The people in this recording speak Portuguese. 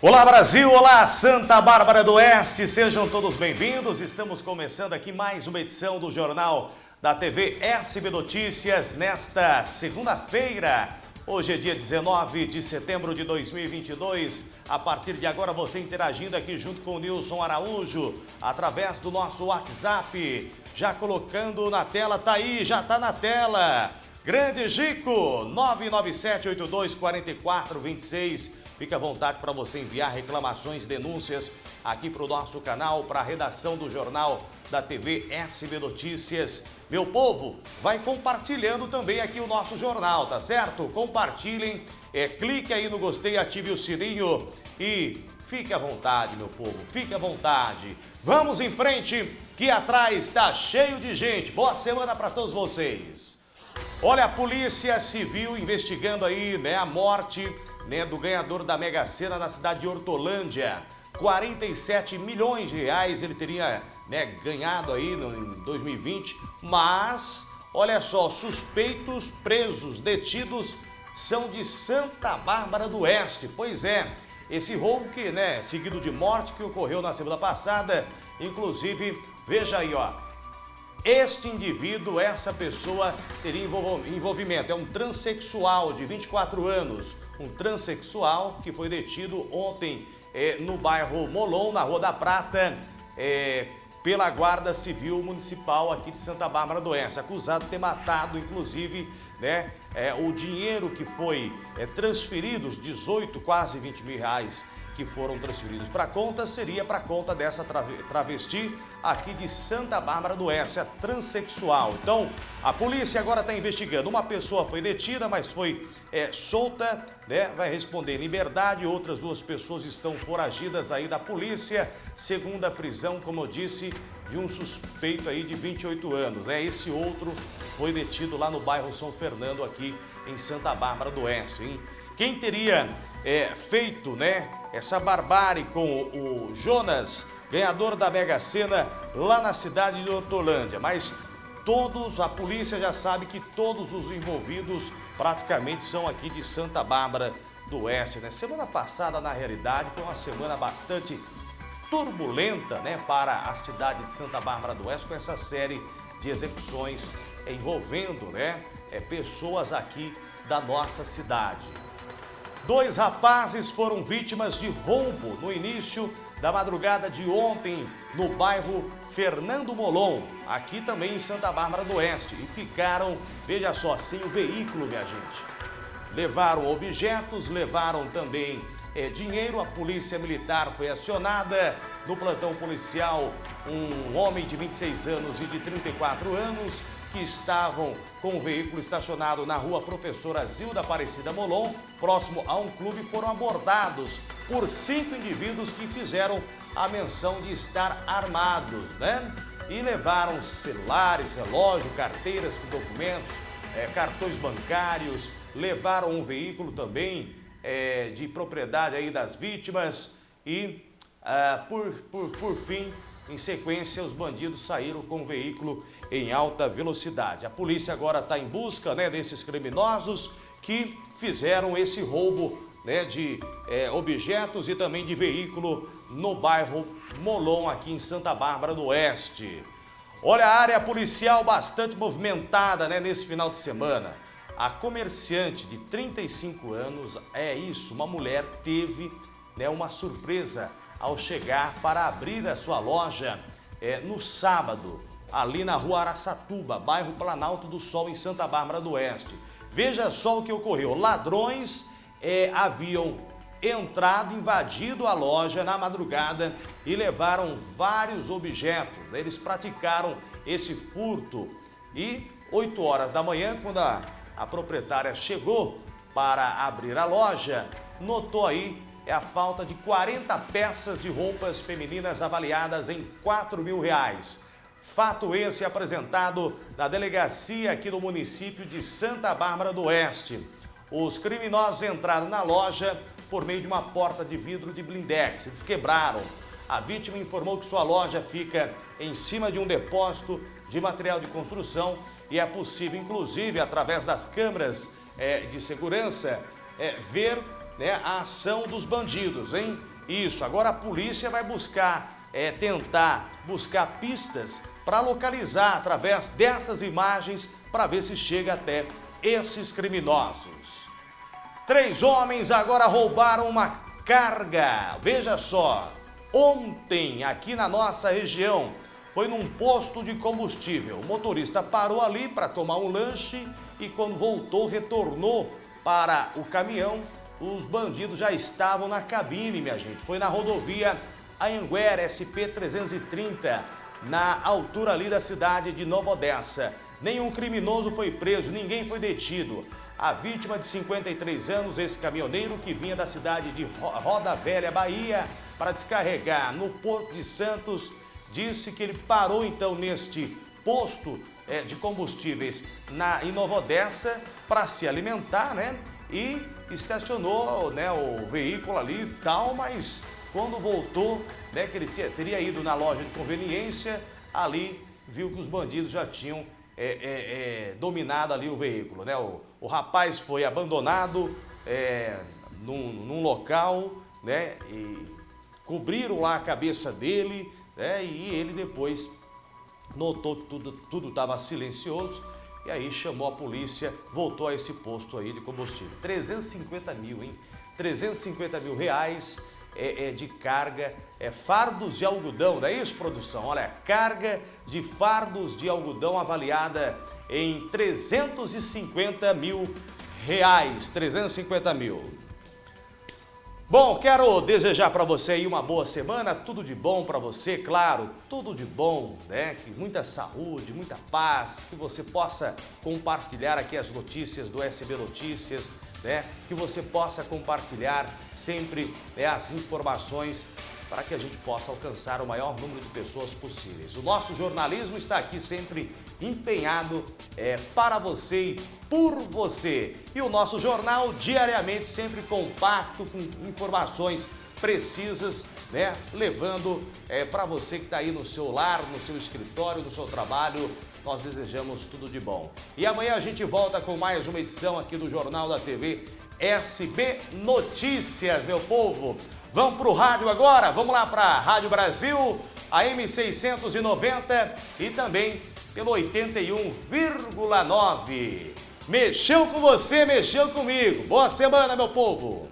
Olá Brasil, olá Santa Bárbara do Oeste, sejam todos bem-vindos. Estamos começando aqui mais uma edição do Jornal da TV SB Notícias nesta segunda-feira. Hoje é dia 19 de setembro de 2022. A partir de agora você interagindo aqui junto com o Nilson Araújo através do nosso WhatsApp. Já colocando na tela, tá aí, já tá na tela. Grande Gico, 997824426. Fique à vontade para você enviar reclamações, denúncias aqui para o nosso canal, para a redação do jornal da TV SB Notícias. Meu povo, vai compartilhando também aqui o nosso jornal, tá certo? Compartilhem, é, clique aí no gostei, ative o sininho e fique à vontade, meu povo, fique à vontade. Vamos em frente, que atrás está cheio de gente. Boa semana para todos vocês. Olha, a Polícia Civil investigando aí né, a morte né, do ganhador da Mega Sena na cidade de Hortolândia. 47 milhões de reais ele teria né, ganhado aí no, em 2020, mas, olha só, suspeitos presos, detidos, são de Santa Bárbara do Oeste. Pois é, esse roubo que, né, seguido de morte que ocorreu na semana passada, inclusive, veja aí, ó, este indivíduo, essa pessoa, teria envolvimento. É um transexual de 24 anos. Um transexual que foi detido ontem é, no bairro Molon, na Rua da Prata, é, pela Guarda Civil Municipal aqui de Santa Bárbara do Oeste. Acusado de ter matado, inclusive, né, é, o dinheiro que foi transferido, os 18, quase 20 mil reais que foram transferidos para a conta seria para a conta dessa travesti aqui de Santa Bárbara do Oeste, a transexual. Então, a polícia agora está investigando. Uma pessoa foi detida, mas foi é, solta, né? vai responder em liberdade. Outras duas pessoas estão foragidas aí da polícia. Segunda prisão, como eu disse, de um suspeito aí de 28 anos. Né? Esse outro foi detido lá no bairro São Fernando, aqui em Santa Bárbara do Oeste. Hein? Quem teria é, feito né, essa barbárie com o Jonas, ganhador da Mega Sena, lá na cidade de Hortolândia. Mas todos, a polícia já sabe que todos os envolvidos praticamente são aqui de Santa Bárbara do Oeste. Né? Semana passada, na realidade, foi uma semana bastante turbulenta né, para a cidade de Santa Bárbara do Oeste com essa série de execuções envolvendo né, é, pessoas aqui da nossa cidade. Dois rapazes foram vítimas de roubo no início da madrugada de ontem no bairro Fernando Molon, aqui também em Santa Bárbara do Oeste. E ficaram, veja só, sem o veículo, minha gente. Levaram objetos, levaram também é, dinheiro. A polícia militar foi acionada. No plantão policial, um homem de 26 anos e de 34 anos que estavam com o veículo estacionado na rua Professora Zilda Aparecida Molon, próximo a um clube, foram abordados por cinco indivíduos que fizeram a menção de estar armados, né? E levaram celulares, relógio, carteiras com documentos, é, cartões bancários, levaram um veículo também é, de propriedade aí das vítimas e, ah, por, por, por fim, em sequência, os bandidos saíram com o veículo em alta velocidade. A polícia agora está em busca né, desses criminosos que fizeram esse roubo né, de é, objetos e também de veículo no bairro Molon, aqui em Santa Bárbara do Oeste. Olha a área policial bastante movimentada né, nesse final de semana. A comerciante de 35 anos, é isso, uma mulher teve né, uma surpresa ao chegar para abrir a sua loja é, no sábado, ali na rua Araçatuba, bairro Planalto do Sol, em Santa Bárbara do Oeste. Veja só o que ocorreu. Ladrões é, haviam entrado, invadido a loja na madrugada e levaram vários objetos. Né? Eles praticaram esse furto e 8 horas da manhã, quando a, a proprietária chegou para abrir a loja, notou aí é a falta de 40 peças de roupas femininas avaliadas em 4 mil reais. Fato esse apresentado na delegacia aqui do município de Santa Bárbara do Oeste. Os criminosos entraram na loja por meio de uma porta de vidro de blindex. Eles quebraram. A vítima informou que sua loja fica em cima de um depósito de material de construção e é possível, inclusive, através das câmeras é, de segurança, é, ver né, a ação dos bandidos, hein? Isso, agora a polícia vai buscar, é, tentar buscar pistas para localizar através dessas imagens para ver se chega até esses criminosos. Três homens agora roubaram uma carga. Veja só, ontem aqui na nossa região foi num posto de combustível. O motorista parou ali para tomar um lanche e quando voltou, retornou para o caminhão, os bandidos já estavam na cabine, minha gente. Foi na rodovia Anhanguera SP-330, na altura ali da cidade de Nova Odessa. Nenhum criminoso foi preso, ninguém foi detido. A vítima de 53 anos, esse caminhoneiro que vinha da cidade de Roda Velha, Bahia, para descarregar no Porto de Santos, disse que ele parou então neste posto é, de combustíveis na, em Nova Odessa para se alimentar, né? E estacionou né, o veículo ali e tal, mas quando voltou, né, que ele teria ido na loja de conveniência, ali viu que os bandidos já tinham é, é, é, dominado ali o veículo. Né? O, o rapaz foi abandonado é, num, num, local né, e cobriram lá a cabeça dele né, e ele depois notou que tudo estava silencioso e aí chamou a polícia, voltou a esse posto aí de combustível. 350 mil, hein? 350 mil reais é, é, de carga, é fardos de algodão, não é isso, produção? Olha, carga de fardos de algodão avaliada em 350 mil reais, 350 mil. Bom, quero desejar para você aí uma boa semana, tudo de bom para você, claro, tudo de bom, né? Que muita saúde, muita paz, que você possa compartilhar aqui as notícias do SB Notícias, né? Que você possa compartilhar sempre né, as informações para que a gente possa alcançar o maior número de pessoas possíveis. O nosso jornalismo está aqui sempre empenhado é, para você e por você. E o nosso jornal diariamente sempre compacto com informações precisas, né? Levando é, para você que está aí no seu lar, no seu escritório, no seu trabalho, nós desejamos tudo de bom. E amanhã a gente volta com mais uma edição aqui do Jornal da TV SB Notícias, meu povo. Vamos para o rádio agora? Vamos lá para a Rádio Brasil, a M690 e também pelo 81,9. Mexeu com você, mexeu comigo. Boa semana, meu povo!